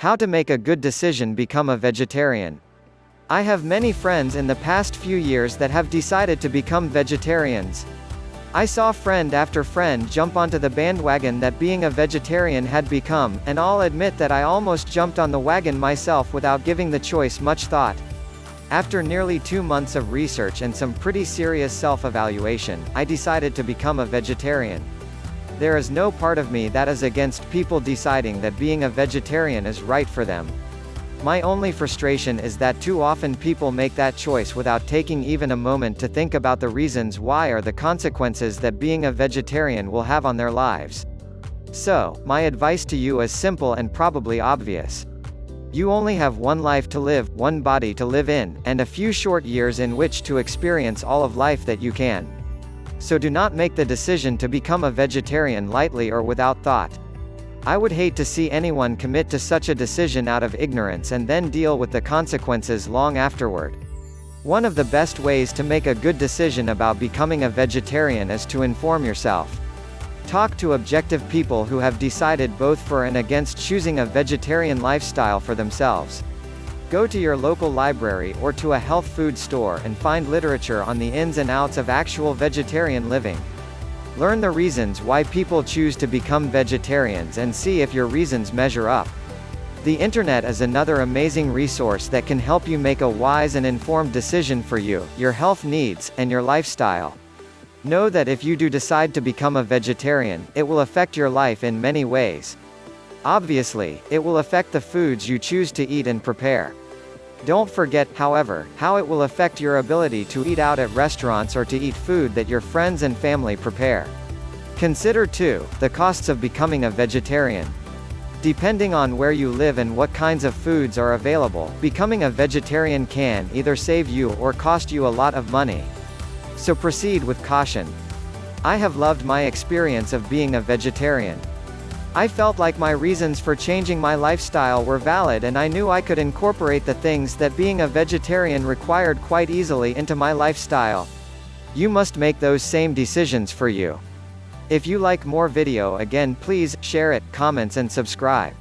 How to make a good decision become a vegetarian. I have many friends in the past few years that have decided to become vegetarians. I saw friend after friend jump onto the bandwagon that being a vegetarian had become, and I'll admit that I almost jumped on the wagon myself without giving the choice much thought. After nearly two months of research and some pretty serious self-evaluation, I decided to become a vegetarian. There is no part of me that is against people deciding that being a vegetarian is right for them. My only frustration is that too often people make that choice without taking even a moment to think about the reasons why or the consequences that being a vegetarian will have on their lives. So, my advice to you is simple and probably obvious. You only have one life to live, one body to live in, and a few short years in which to experience all of life that you can. So do not make the decision to become a vegetarian lightly or without thought. I would hate to see anyone commit to such a decision out of ignorance and then deal with the consequences long afterward. One of the best ways to make a good decision about becoming a vegetarian is to inform yourself. Talk to objective people who have decided both for and against choosing a vegetarian lifestyle for themselves. Go to your local library or to a health food store and find literature on the ins and outs of actual vegetarian living. Learn the reasons why people choose to become vegetarians and see if your reasons measure up. The internet is another amazing resource that can help you make a wise and informed decision for you, your health needs, and your lifestyle. Know that if you do decide to become a vegetarian, it will affect your life in many ways. Obviously, it will affect the foods you choose to eat and prepare. Don't forget, however, how it will affect your ability to eat out at restaurants or to eat food that your friends and family prepare. Consider too, the costs of becoming a vegetarian. Depending on where you live and what kinds of foods are available, becoming a vegetarian can either save you or cost you a lot of money. So proceed with caution. I have loved my experience of being a vegetarian. I felt like my reasons for changing my lifestyle were valid and I knew I could incorporate the things that being a vegetarian required quite easily into my lifestyle. You must make those same decisions for you. If you like more video again please, share it, comments and subscribe.